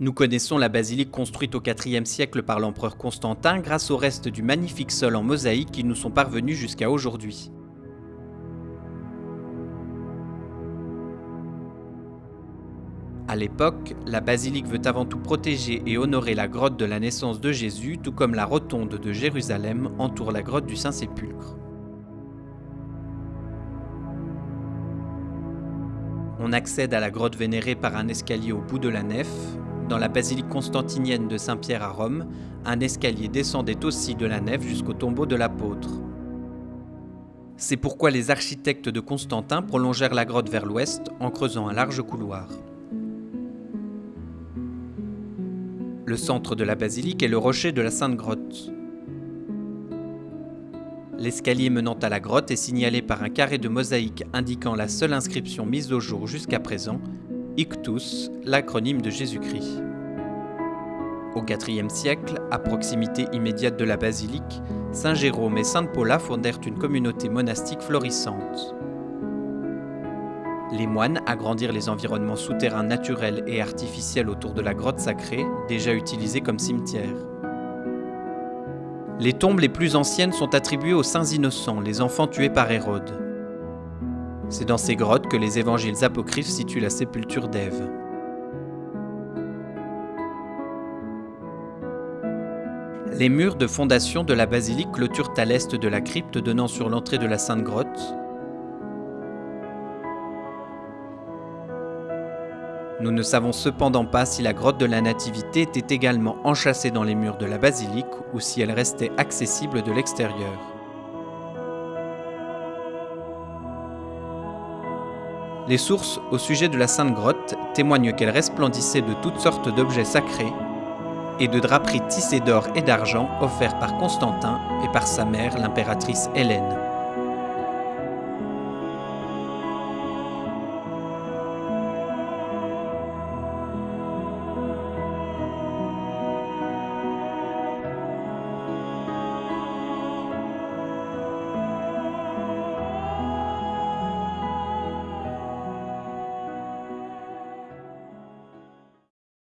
Nous connaissons la basilique construite au IVe siècle par l'empereur Constantin grâce aux restes du magnifique sol en mosaïque qui nous sont parvenus jusqu'à aujourd'hui. À l'époque, la basilique veut avant tout protéger et honorer la grotte de la naissance de Jésus, tout comme la rotonde de Jérusalem entoure la grotte du Saint-Sépulcre. On accède à la grotte vénérée par un escalier au bout de la nef. Dans la basilique constantinienne de Saint-Pierre à Rome, un escalier descendait aussi de la nef jusqu'au tombeau de l'apôtre. C'est pourquoi les architectes de Constantin prolongèrent la grotte vers l'ouest en creusant un large couloir. Le centre de la basilique est le rocher de la Sainte Grotte. L'escalier menant à la grotte est signalé par un carré de mosaïque indiquant la seule inscription mise au jour jusqu'à présent, Ictus, l'acronyme de Jésus-Christ. Au IVe siècle, à proximité immédiate de la basilique, Saint Jérôme et Sainte Paula fondèrent une communauté monastique florissante. Les moines agrandirent les environnements souterrains naturels et artificiels autour de la grotte sacrée, déjà utilisée comme cimetière. Les tombes les plus anciennes sont attribuées aux saints innocents, les enfants tués par Hérode. C'est dans ces grottes que les évangiles apocryphes situent la sépulture d'Ève. Les murs de fondation de la basilique clôturent à l'est de la crypte donnant sur l'entrée de la Sainte Grotte, Nous ne savons cependant pas si la grotte de la Nativité était également enchâssée dans les murs de la basilique ou si elle restait accessible de l'extérieur. Les sources au sujet de la Sainte Grotte témoignent qu'elle resplendissait de toutes sortes d'objets sacrés et de draperies tissées d'or et d'argent offerts par Constantin et par sa mère l'impératrice Hélène.